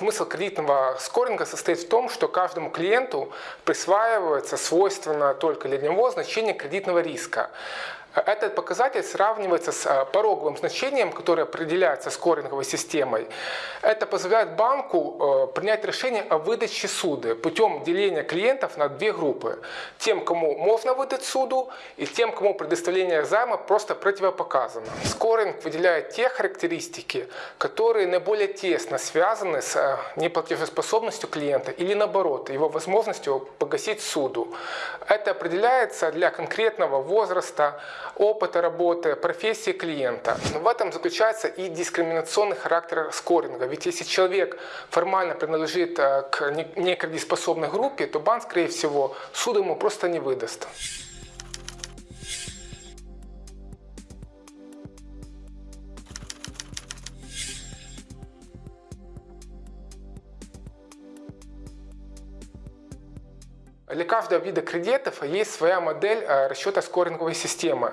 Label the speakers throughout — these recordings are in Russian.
Speaker 1: Смысл кредитного скоринга состоит в том, что каждому клиенту присваивается свойственно только для него значение кредитного риска. Этот показатель сравнивается с э, пороговым значением, которое определяется скоринговой системой. Это позволяет банку э, принять решение о выдаче суды путем деления клиентов на две группы. Тем, кому можно выдать суду, и тем, кому предоставление займа просто противопоказано. Скоринг выделяет те характеристики, которые наиболее тесно связаны с э, неплатежеспособностью клиента или наоборот, его возможностью погасить суду. Это определяется для конкретного возраста, опыта работы, профессии клиента. В этом заключается и дискриминационный характер скоринга. Ведь если человек формально принадлежит э, к некредитоспособной группе, то банк, скорее всего, суд ему просто не выдаст. Для каждого вида кредитов есть своя модель э, расчета скоринговой системы.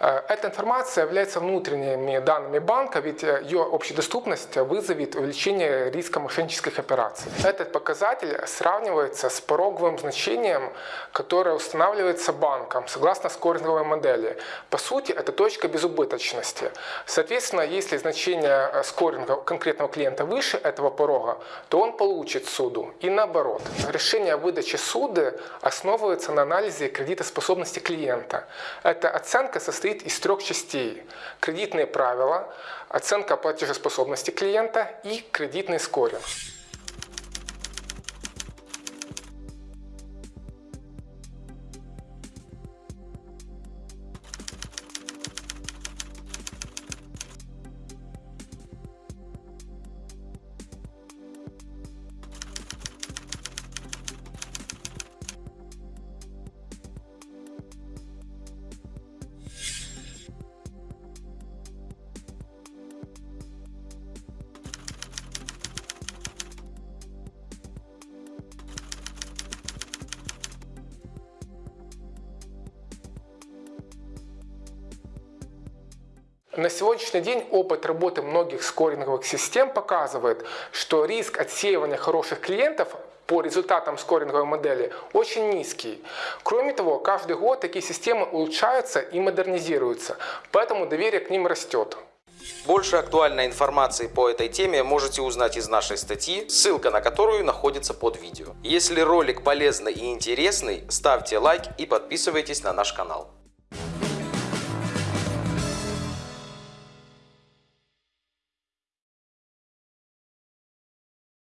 Speaker 1: Э, эта информация является внутренними данными банка, ведь э, ее общедоступность вызовет увеличение риска мошеннических операций. Этот показатель сравнивается с пороговым значением, которое устанавливается банком согласно скоринговой модели. По сути, это точка безубыточности. Соответственно, если значение скоринга конкретного клиента выше этого порога, то он получит суду. И наоборот. Решение о выдаче суды основывается на анализе кредитоспособности клиента. Эта оценка состоит из трех частей. Кредитные правила, оценка платежеспособности клиента и кредитный скоринг. На сегодняшний день опыт работы многих скоринговых систем показывает, что риск отсеивания хороших клиентов по результатам скоринговой модели очень низкий. Кроме того, каждый год такие системы улучшаются и модернизируются, поэтому доверие к ним растет.
Speaker 2: Больше актуальной информации по этой теме можете узнать из нашей статьи, ссылка на которую находится под видео. Если ролик полезный и интересный, ставьте лайк и подписывайтесь на наш канал.